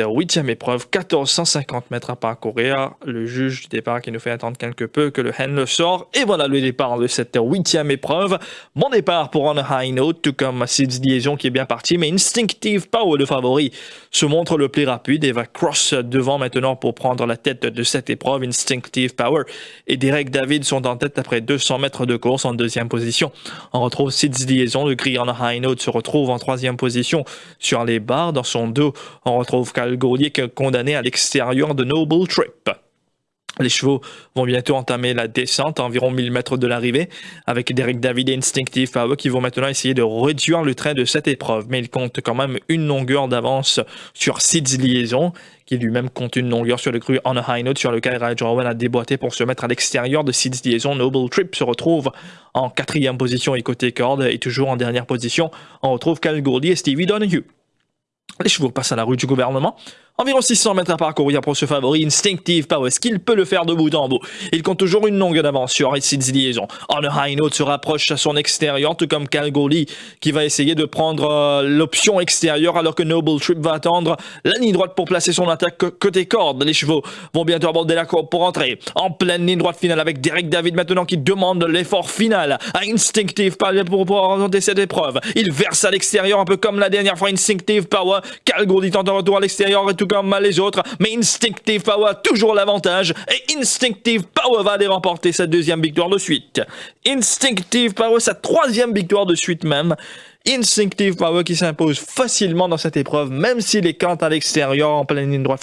huitième épreuve, 1450 mètres à parcourir. Le juge du départ qui nous fait attendre quelque peu que le hand le sort. Et voilà le départ de cette huitième épreuve. Bon départ pour On High Note, tout comme Sid's Liaison qui est bien parti. Mais Instinctive Power, le favori, se montre le plus rapide et va cross devant maintenant pour prendre la tête de cette épreuve. Instinctive Power et Derek David sont en tête après 200 mètres de course en deuxième position. On retrouve Sid's Liaison. Le gris On High Note se retrouve en troisième position sur les barres. Dans son dos, on retrouve Cal Gaulier condamné à l'extérieur de Noble Trip. Les chevaux vont bientôt entamer la descente à environ 1000 mètres de l'arrivée avec Derek David et Instinctive Power qui vont maintenant essayer de réduire le train de cette épreuve. Mais il compte quand même une longueur d'avance sur Sid's Liaison qui lui-même compte une longueur sur le cru On a High Note sur lequel Raj Owen a déboîté pour se mettre à l'extérieur de Sid's Liaison. Noble Trip se retrouve en quatrième position et côté corde et toujours en dernière position. On retrouve Cal Goldie et Stevie Donahue. Les chevaux passent à la rue du gouvernement. Environ 600 mètres à parcourir pour ce favori Instinctive Power. Est-ce qu'il peut le faire de bout en bout Il compte toujours une longue d'avance sur Sid's Liaison. On High Note se rapproche à son extérieur, tout comme Calgoli qui va essayer de prendre euh, l'option extérieure alors que Noble Trip va attendre la ligne droite pour placer son attaque côté corde. Les chevaux vont bientôt aborder la corde pour entrer en pleine ligne droite finale avec Derek David maintenant qui demande l'effort final à Instinctive Power pour pouvoir cette épreuve. Il verse à l'extérieur un peu comme la dernière fois Instinctive Power. Calgoli tente un retour à l'extérieur et tout comme les autres, mais Instinctive Power a toujours l'avantage et Instinctive Power va aller remporter sa deuxième victoire de suite. Instinctive Power, sa troisième victoire de suite même. Instinctive Power qui s'impose facilement dans cette épreuve, même s'il est quand à l'extérieur en pleine ligne droite